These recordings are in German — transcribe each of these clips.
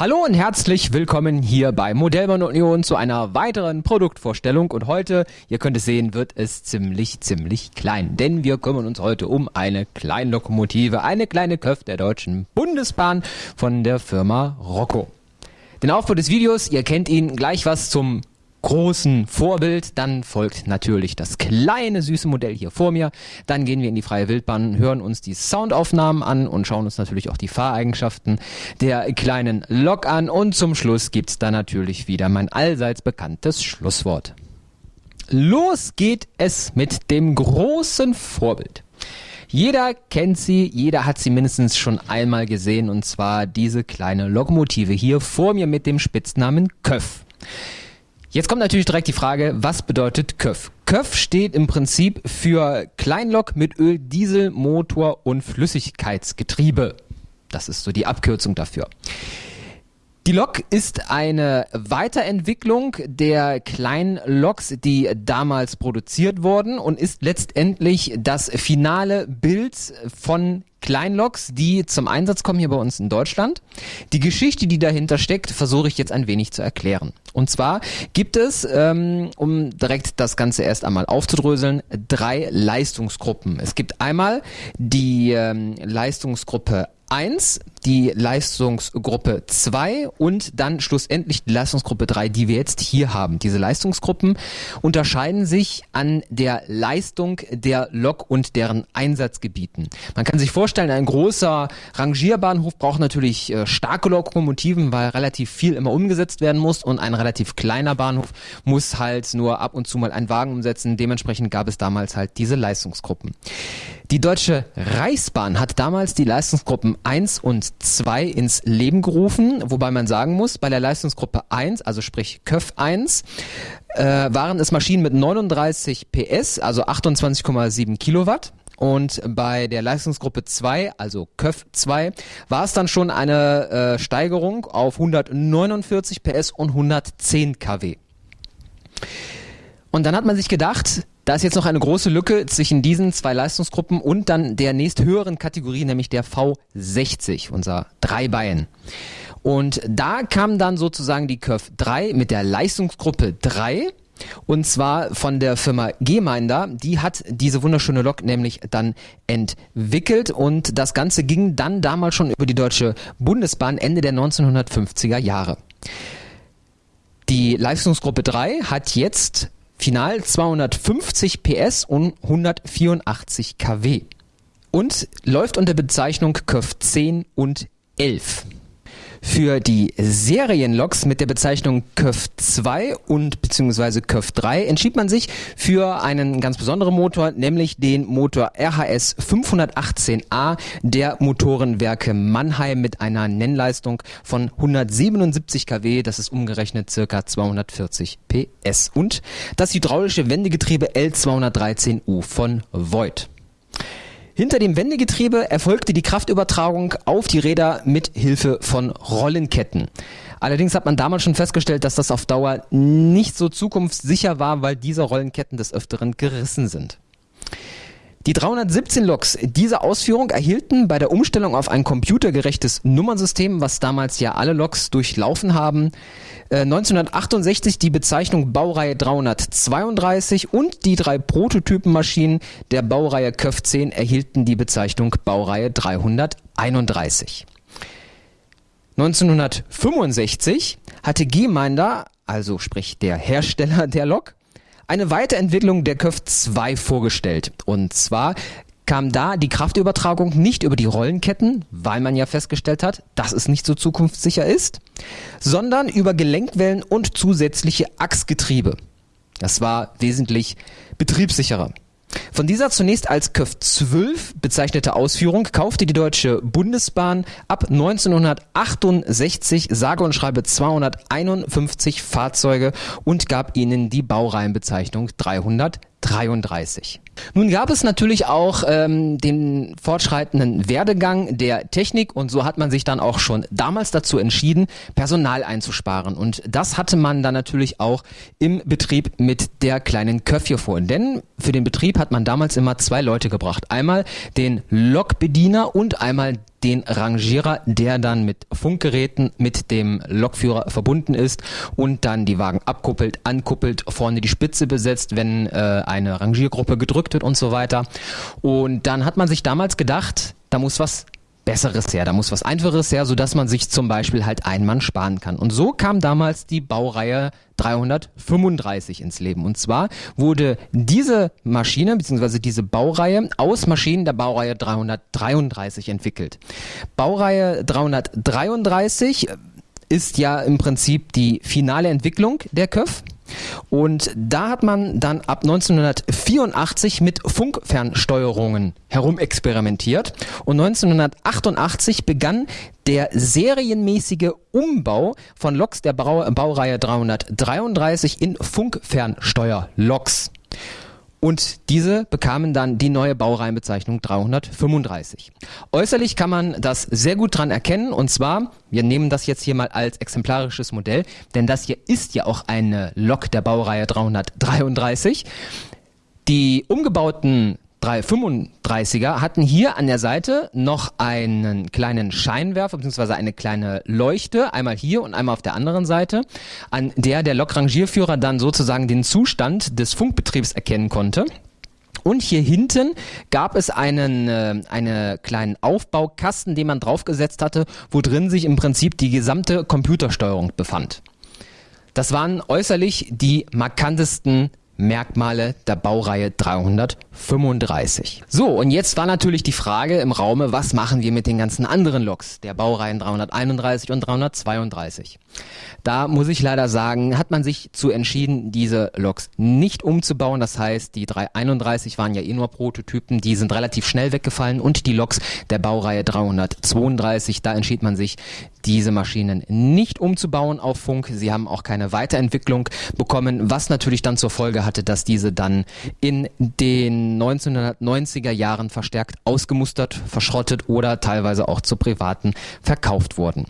Hallo und herzlich willkommen hier bei Modellbahn Union zu einer weiteren Produktvorstellung. Und heute, ihr könnt es sehen, wird es ziemlich, ziemlich klein. Denn wir kümmern uns heute um eine Kleinlokomotive, eine kleine Köpf der Deutschen Bundesbahn von der Firma Rocco. Den Aufbau des Videos, ihr kennt ihn, gleich was zum großen Vorbild. Dann folgt natürlich das kleine süße Modell hier vor mir. Dann gehen wir in die freie Wildbahn, hören uns die Soundaufnahmen an und schauen uns natürlich auch die Fahreigenschaften der kleinen Lok an. Und zum Schluss gibt's dann natürlich wieder mein allseits bekanntes Schlusswort. Los geht es mit dem großen Vorbild. Jeder kennt sie, jeder hat sie mindestens schon einmal gesehen und zwar diese kleine Lokomotive hier vor mir mit dem Spitznamen Köff. Jetzt kommt natürlich direkt die Frage, was bedeutet KÖF? KÖF steht im Prinzip für Kleinlok mit Öl, Diesel, Motor und Flüssigkeitsgetriebe. Das ist so die Abkürzung dafür. Die Lok ist eine Weiterentwicklung der kleinen Loks, die damals produziert wurden und ist letztendlich das finale Bild von Kleinloks, die zum Einsatz kommen hier bei uns in Deutschland. Die Geschichte, die dahinter steckt, versuche ich jetzt ein wenig zu erklären. Und zwar gibt es, ähm, um direkt das Ganze erst einmal aufzudröseln, drei Leistungsgruppen. Es gibt einmal die ähm, Leistungsgruppe 1, die Leistungsgruppe 2 und dann schlussendlich die Leistungsgruppe 3, die wir jetzt hier haben. Diese Leistungsgruppen unterscheiden sich an der Leistung der Lok und deren Einsatzgebieten. Man kann sich vorstellen, ein großer Rangierbahnhof braucht natürlich äh, starke Lokomotiven, weil relativ viel immer umgesetzt werden muss und ein relativ kleiner Bahnhof muss halt nur ab und zu mal einen Wagen umsetzen. Dementsprechend gab es damals halt diese Leistungsgruppen. Die Deutsche Reichsbahn hat damals die Leistungsgruppen 1 und 2 ins Leben gerufen, wobei man sagen muss, bei der Leistungsgruppe 1, also sprich KÖF 1, äh, waren es Maschinen mit 39 PS, also 28,7 Kilowatt. Und bei der Leistungsgruppe 2, also KÖF 2, war es dann schon eine äh, Steigerung auf 149 PS und 110 kW. Und dann hat man sich gedacht, da ist jetzt noch eine große Lücke zwischen diesen zwei Leistungsgruppen und dann der nächsthöheren Kategorie, nämlich der V60, unser Dreibein. Und da kam dann sozusagen die Curve 3 mit der Leistungsgruppe 3 und zwar von der Firma Geminder. Die hat diese wunderschöne Lok nämlich dann entwickelt und das Ganze ging dann damals schon über die Deutsche Bundesbahn Ende der 1950er Jahre. Die Leistungsgruppe 3 hat jetzt Final 250 PS und 184 kW. Und läuft unter Bezeichnung KÖF 10 und 11. Für die Serienloks mit der Bezeichnung KÖF 2 und beziehungsweise KÖF 3 entschied man sich für einen ganz besonderen Motor, nämlich den Motor RHS 518a der Motorenwerke Mannheim mit einer Nennleistung von 177 kW, das ist umgerechnet circa 240 PS und das hydraulische Wendegetriebe L213U von Voigt. Hinter dem Wendegetriebe erfolgte die Kraftübertragung auf die Räder mit Hilfe von Rollenketten. Allerdings hat man damals schon festgestellt, dass das auf Dauer nicht so zukunftssicher war, weil diese Rollenketten des Öfteren gerissen sind. Die 317 Loks dieser Ausführung erhielten bei der Umstellung auf ein computergerechtes Nummernsystem, was damals ja alle Loks durchlaufen haben, 1968 äh, die Bezeichnung Baureihe 332 und die drei Prototypenmaschinen der Baureihe KÖF 10 erhielten die Bezeichnung Baureihe 331. 1965 hatte Geminder, also sprich der Hersteller der Lok, eine Weiterentwicklung der KÖF 2 vorgestellt. Und zwar kam da die Kraftübertragung nicht über die Rollenketten, weil man ja festgestellt hat, dass es nicht so zukunftssicher ist, sondern über Gelenkwellen und zusätzliche Achsgetriebe. Das war wesentlich betriebssicherer. Von dieser zunächst als KÖF 12 bezeichnete Ausführung kaufte die Deutsche Bundesbahn ab 1968 sage und schreibe 251 Fahrzeuge und gab ihnen die Baureihenbezeichnung 333. Nun gab es natürlich auch ähm, den fortschreitenden Werdegang der Technik und so hat man sich dann auch schon damals dazu entschieden, Personal einzusparen. Und das hatte man dann natürlich auch im Betrieb mit der kleinen Köfje vor. Denn für den Betrieb hat man damals immer zwei Leute gebracht. Einmal den Lokbediener und einmal den Rangierer, der dann mit Funkgeräten mit dem Lokführer verbunden ist und dann die Wagen abkuppelt, ankuppelt, vorne die Spitze besetzt, wenn äh, eine Rangiergruppe gedrückt wird und so weiter. Und dann hat man sich damals gedacht, da muss was Besseres her, da muss was Einfaches her, sodass man sich zum Beispiel halt einen Mann sparen kann. Und so kam damals die Baureihe 335 ins Leben. Und zwar wurde diese Maschine bzw. diese Baureihe aus Maschinen der Baureihe 333 entwickelt. Baureihe 333 ist ja im Prinzip die finale Entwicklung der KÖF. Und da hat man dann ab 1984 mit Funkfernsteuerungen herumexperimentiert. Und 1988 begann der serienmäßige Umbau von Loks der Baureihe 333 in Funkfernsteuerloks. Und diese bekamen dann die neue Baureihenbezeichnung 335. Äußerlich kann man das sehr gut dran erkennen und zwar, wir nehmen das jetzt hier mal als exemplarisches Modell, denn das hier ist ja auch eine Lok der Baureihe 333. Die umgebauten 335er hatten hier an der Seite noch einen kleinen Scheinwerfer bzw. eine kleine Leuchte, einmal hier und einmal auf der anderen Seite, an der der Lokrangierführer dann sozusagen den Zustand des Funkbetriebs erkennen konnte. Und hier hinten gab es einen äh, eine kleinen Aufbaukasten, den man draufgesetzt hatte, wo drin sich im Prinzip die gesamte Computersteuerung befand. Das waren äußerlich die markantesten Merkmale der Baureihe 335. So, und jetzt war natürlich die Frage im Raume, was machen wir mit den ganzen anderen Loks der Baureihen 331 und 332? Da muss ich leider sagen, hat man sich zu entschieden, diese Loks nicht umzubauen. Das heißt, die 331 waren ja eh nur Prototypen, die sind relativ schnell weggefallen und die Loks der Baureihe 332, da entschied man sich, diese Maschinen nicht umzubauen auf Funk. Sie haben auch keine Weiterentwicklung bekommen, was natürlich dann zur Folge hatte, dass diese dann in den 1990er Jahren verstärkt ausgemustert, verschrottet oder teilweise auch zu Privaten verkauft wurden.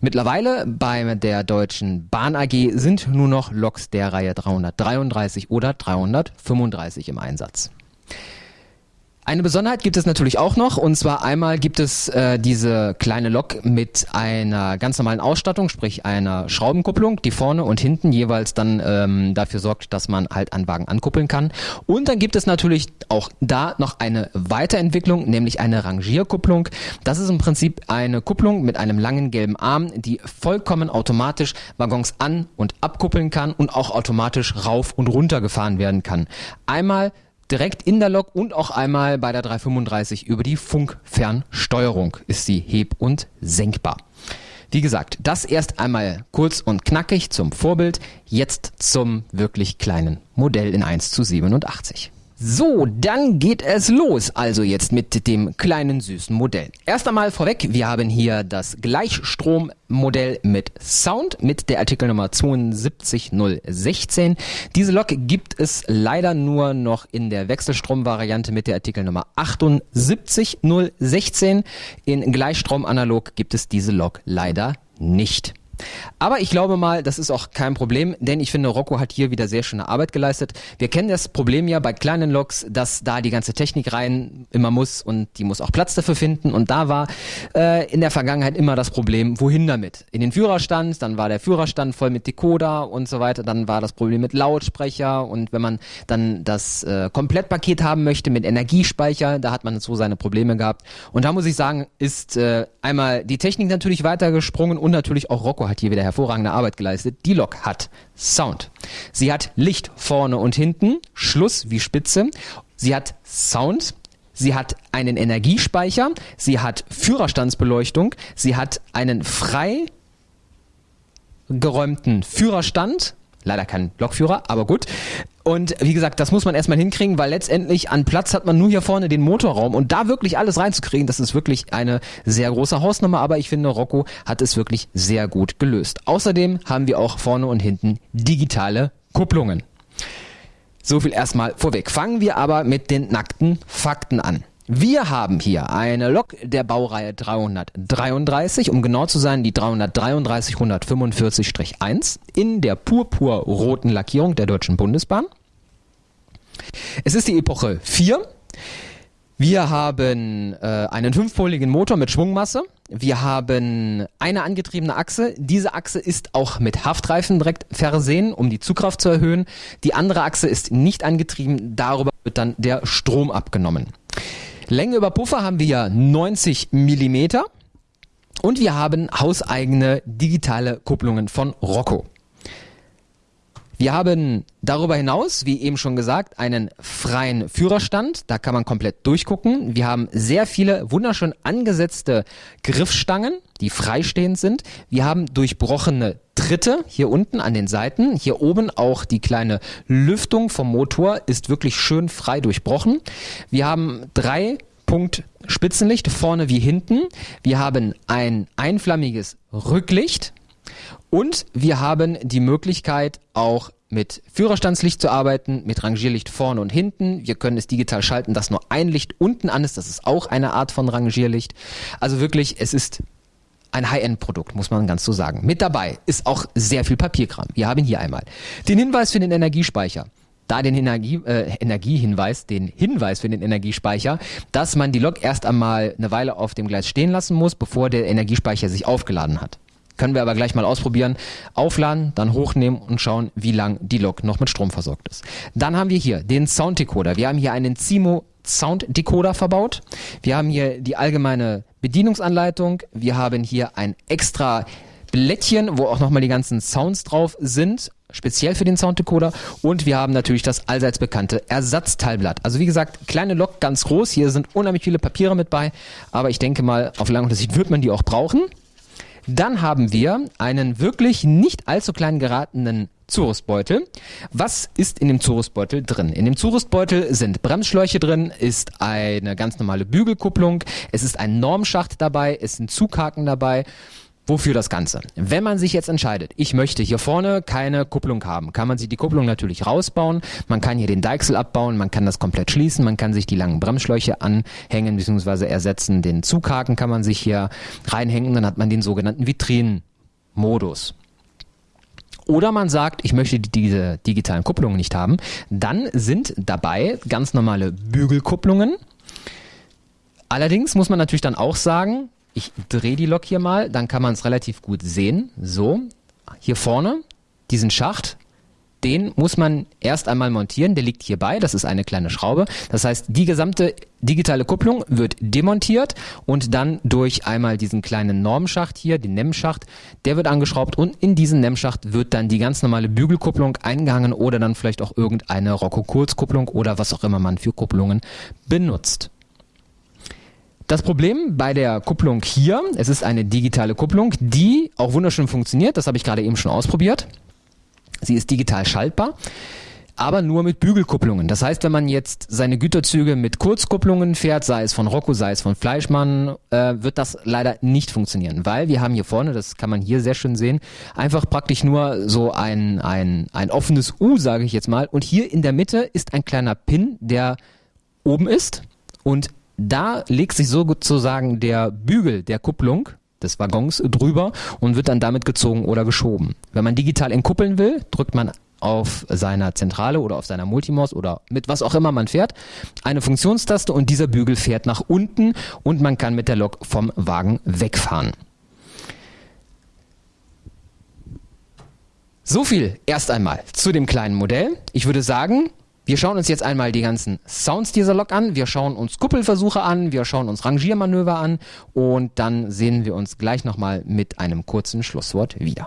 Mittlerweile bei der Deutschen Bahn AG sind nur noch Loks der Reihe 333 oder 335 im Einsatz. Eine Besonderheit gibt es natürlich auch noch und zwar einmal gibt es äh, diese kleine Lok mit einer ganz normalen Ausstattung, sprich einer Schraubenkupplung, die vorne und hinten jeweils dann ähm, dafür sorgt, dass man halt einen Wagen ankuppeln kann. Und dann gibt es natürlich auch da noch eine Weiterentwicklung, nämlich eine Rangierkupplung. Das ist im Prinzip eine Kupplung mit einem langen gelben Arm, die vollkommen automatisch Waggons an und abkuppeln kann und auch automatisch rauf und runter gefahren werden kann. Einmal direkt in der Lok und auch einmal bei der 335 über die Funkfernsteuerung ist sie heb- und senkbar. Wie gesagt, das erst einmal kurz und knackig zum Vorbild, jetzt zum wirklich kleinen Modell in 1 zu 87. So, dann geht es los. Also jetzt mit dem kleinen süßen Modell. Erst einmal vorweg, wir haben hier das Gleichstrommodell mit Sound mit der Artikelnummer 72016. Diese Lok gibt es leider nur noch in der Wechselstromvariante mit der Artikelnummer 78016. In Gleichstrom analog gibt es diese Lok leider nicht. Aber ich glaube mal, das ist auch kein Problem, denn ich finde, Rocco hat hier wieder sehr schöne Arbeit geleistet. Wir kennen das Problem ja bei kleinen Loks, dass da die ganze Technik rein immer muss und die muss auch Platz dafür finden. Und da war äh, in der Vergangenheit immer das Problem, wohin damit? In den Führerstand, dann war der Führerstand voll mit Decoder und so weiter. Dann war das Problem mit Lautsprecher und wenn man dann das äh, Komplettpaket haben möchte mit Energiespeicher, da hat man so seine Probleme gehabt. Und da muss ich sagen, ist äh, einmal die Technik natürlich weitergesprungen und natürlich auch Rocco hat hier wieder hervorragende Arbeit geleistet. Die Lok hat Sound. Sie hat Licht vorne und hinten, Schluss wie Spitze. Sie hat Sound. Sie hat einen Energiespeicher. Sie hat Führerstandsbeleuchtung. Sie hat einen frei geräumten Führerstand Leider kein Lokführer, aber gut. Und wie gesagt, das muss man erstmal hinkriegen, weil letztendlich an Platz hat man nur hier vorne den Motorraum und da wirklich alles reinzukriegen, das ist wirklich eine sehr große Hausnummer, aber ich finde, Rocco hat es wirklich sehr gut gelöst. Außerdem haben wir auch vorne und hinten digitale Kupplungen. So viel erstmal vorweg. Fangen wir aber mit den nackten Fakten an. Wir haben hier eine Lok der Baureihe 333, um genau zu sein, die 333 145-1 in der purpurroten Lackierung der Deutschen Bundesbahn. Es ist die Epoche 4. Wir haben äh, einen fünfpoligen Motor mit Schwungmasse. Wir haben eine angetriebene Achse. Diese Achse ist auch mit Haftreifen direkt versehen, um die Zugkraft zu erhöhen. Die andere Achse ist nicht angetrieben. Darüber wird dann der Strom abgenommen. Länge über Puffer haben wir ja 90 Millimeter. Und wir haben hauseigene digitale Kupplungen von Rocco. Wir haben darüber hinaus, wie eben schon gesagt, einen freien Führerstand. Da kann man komplett durchgucken. Wir haben sehr viele wunderschön angesetzte Griffstangen, die freistehend sind. Wir haben durchbrochene Tritte hier unten an den Seiten. Hier oben auch die kleine Lüftung vom Motor ist wirklich schön frei durchbrochen. Wir haben drei Punkt Spitzenlicht vorne wie hinten. Wir haben ein einflammiges Rücklicht und wir haben die Möglichkeit auch mit Führerstandslicht zu arbeiten, mit Rangierlicht vorne und hinten. Wir können es digital schalten, dass nur ein Licht unten an ist. Das ist auch eine Art von Rangierlicht. Also wirklich, es ist ein High-End-Produkt, muss man ganz so sagen. Mit dabei ist auch sehr viel Papierkram. Wir haben hier einmal den Hinweis für den Energiespeicher da den Energie, äh, Energiehinweis, den Hinweis für den Energiespeicher, dass man die Lok erst einmal eine Weile auf dem Gleis stehen lassen muss, bevor der Energiespeicher sich aufgeladen hat. Können wir aber gleich mal ausprobieren. Aufladen, dann hochnehmen und schauen, wie lang die Lok noch mit Strom versorgt ist. Dann haben wir hier den Sounddecoder. Wir haben hier einen Zimo Sound Decoder verbaut. Wir haben hier die allgemeine Bedienungsanleitung. Wir haben hier ein extra Blättchen, wo auch nochmal die ganzen Sounds drauf sind speziell für den Sounddecoder und wir haben natürlich das allseits bekannte Ersatzteilblatt. Also wie gesagt, kleine Lok, ganz groß. Hier sind unheimlich viele Papiere mit bei, aber ich denke mal, auf lange Sicht wird man die auch brauchen. Dann haben wir einen wirklich nicht allzu klein geratenen Zurüstbeutel. Was ist in dem Zurüstbeutel drin? In dem Zurüstbeutel sind Bremsschläuche drin, ist eine ganz normale Bügelkupplung, es ist ein Normschacht dabei, es sind Zughaken dabei Wofür das Ganze? Wenn man sich jetzt entscheidet, ich möchte hier vorne keine Kupplung haben, kann man sich die Kupplung natürlich rausbauen, man kann hier den Deichsel abbauen, man kann das komplett schließen, man kann sich die langen Bremsschläuche anhängen bzw. ersetzen, den Zughaken kann man sich hier reinhängen, dann hat man den sogenannten Vitrinenmodus. Oder man sagt, ich möchte diese digitalen Kupplungen nicht haben, dann sind dabei ganz normale Bügelkupplungen. Allerdings muss man natürlich dann auch sagen, ich drehe die Lok hier mal, dann kann man es relativ gut sehen. So, hier vorne, diesen Schacht, den muss man erst einmal montieren. Der liegt hierbei. Das ist eine kleine Schraube. Das heißt, die gesamte digitale Kupplung wird demontiert und dann durch einmal diesen kleinen Normschacht hier, den NEM-Schacht, der wird angeschraubt und in diesen NEM-Schacht wird dann die ganz normale Bügelkupplung eingehangen oder dann vielleicht auch irgendeine Rocco-Kurzkupplung oder was auch immer man für Kupplungen benutzt. Das Problem bei der Kupplung hier, es ist eine digitale Kupplung, die auch wunderschön funktioniert. Das habe ich gerade eben schon ausprobiert. Sie ist digital schaltbar aber nur mit Bügelkupplungen. Das heißt, wenn man jetzt seine Güterzüge mit Kurzkupplungen fährt, sei es von Rocco, sei es von Fleischmann, äh, wird das leider nicht funktionieren, weil wir haben hier vorne, das kann man hier sehr schön sehen, einfach praktisch nur so ein, ein, ein offenes U, sage ich jetzt mal. Und hier in der Mitte ist ein kleiner Pin, der oben ist und da legt sich sozusagen der Bügel der Kupplung des Waggons drüber und wird dann damit gezogen oder geschoben. Wenn man digital entkuppeln will, drückt man auf seiner Zentrale oder auf seiner Multimos oder mit was auch immer man fährt, eine Funktionstaste und dieser Bügel fährt nach unten und man kann mit der Lok vom Wagen wegfahren. So viel erst einmal zu dem kleinen Modell. Ich würde sagen, wir schauen uns jetzt einmal die ganzen Sounds dieser Lok an. Wir schauen uns Kuppelversuche an. Wir schauen uns Rangiermanöver an. Und dann sehen wir uns gleich nochmal mit einem kurzen Schlusswort wieder.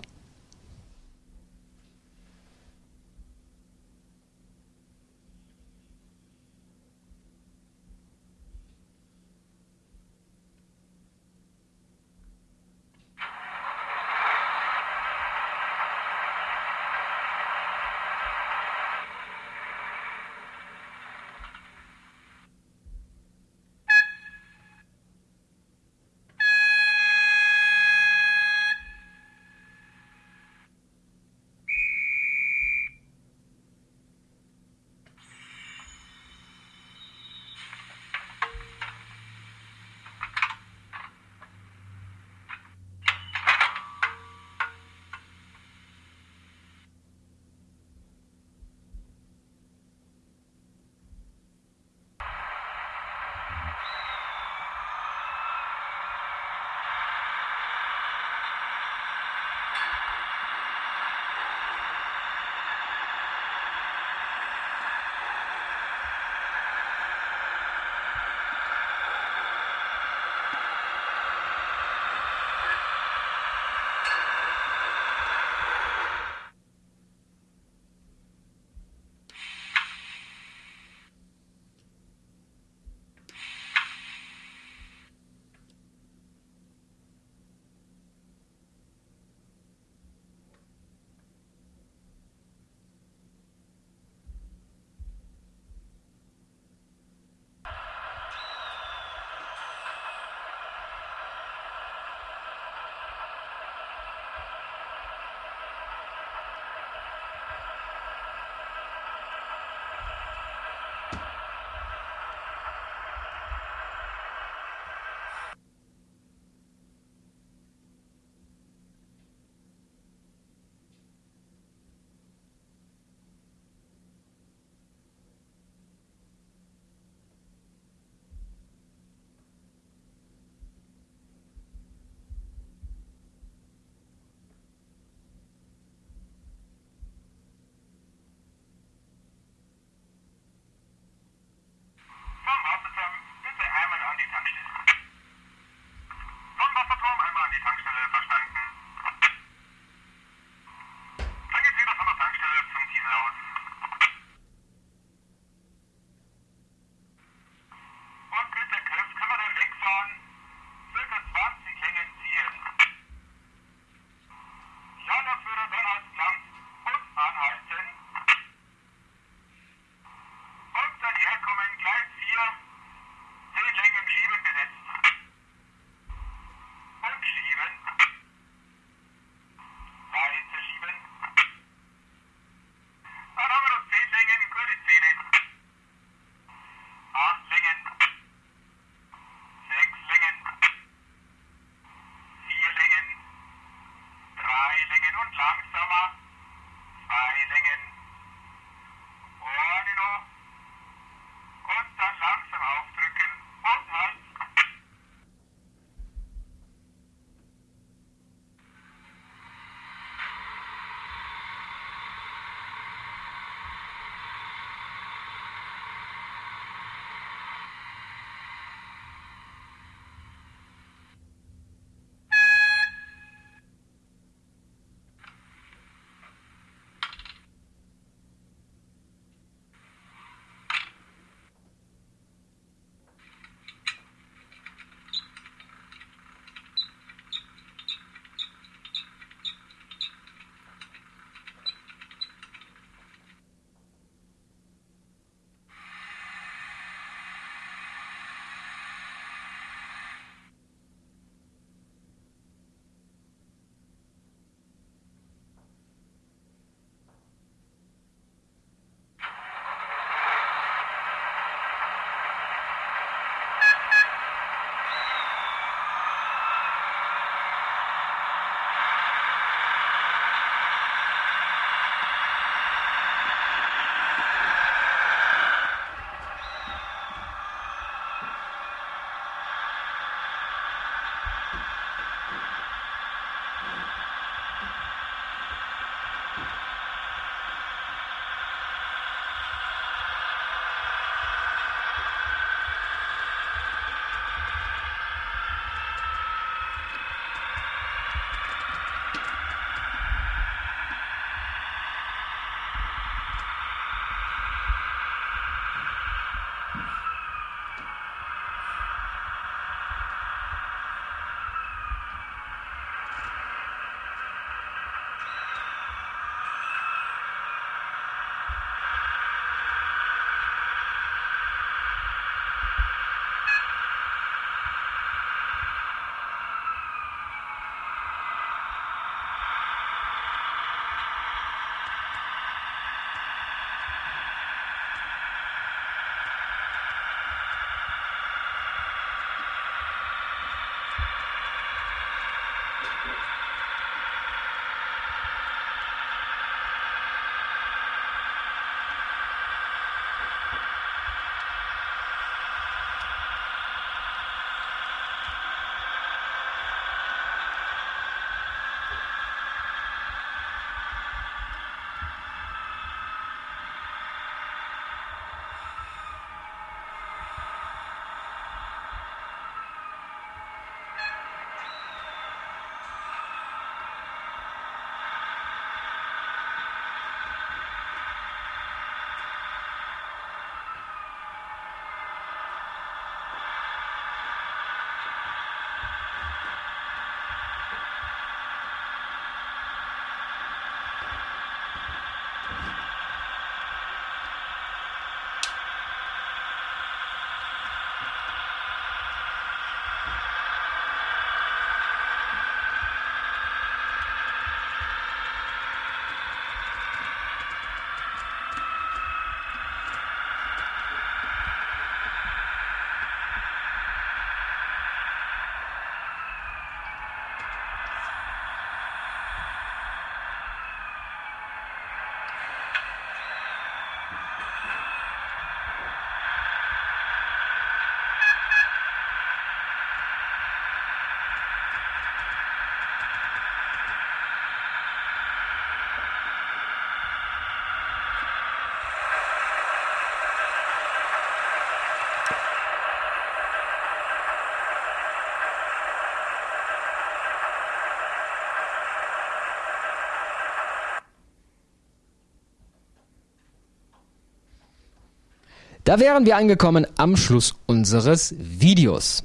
Da wären wir angekommen am Schluss unseres Videos.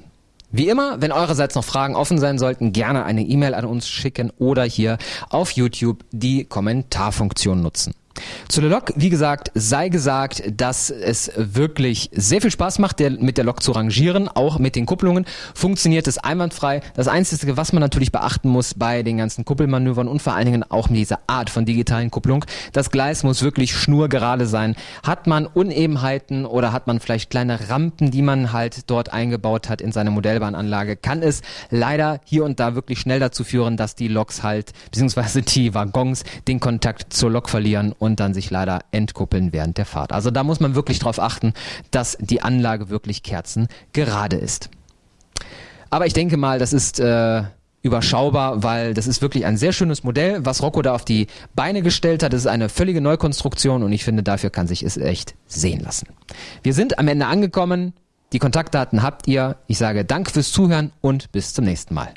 Wie immer, wenn eurerseits noch Fragen offen sein sollten, gerne eine E-Mail an uns schicken oder hier auf YouTube die Kommentarfunktion nutzen. Zu der Lok, wie gesagt, sei gesagt, dass es wirklich sehr viel Spaß macht, der, mit der Lok zu rangieren. Auch mit den Kupplungen funktioniert es einwandfrei. Das Einzige, was man natürlich beachten muss bei den ganzen Kuppelmanövern und vor allen Dingen auch mit dieser Art von digitalen Kupplung, das Gleis muss wirklich schnurgerade sein. Hat man Unebenheiten oder hat man vielleicht kleine Rampen, die man halt dort eingebaut hat in seine Modellbahnanlage, kann es leider hier und da wirklich schnell dazu führen, dass die Loks halt, beziehungsweise die Waggons, den Kontakt zur Lok verlieren und dann sich leider entkuppeln während der Fahrt. Also da muss man wirklich darauf achten, dass die Anlage wirklich kerzengerade ist. Aber ich denke mal, das ist äh, überschaubar, weil das ist wirklich ein sehr schönes Modell, was Rocco da auf die Beine gestellt hat. Das ist eine völlige Neukonstruktion und ich finde, dafür kann sich es echt sehen lassen. Wir sind am Ende angekommen. Die Kontaktdaten habt ihr. Ich sage Dank fürs Zuhören und bis zum nächsten Mal.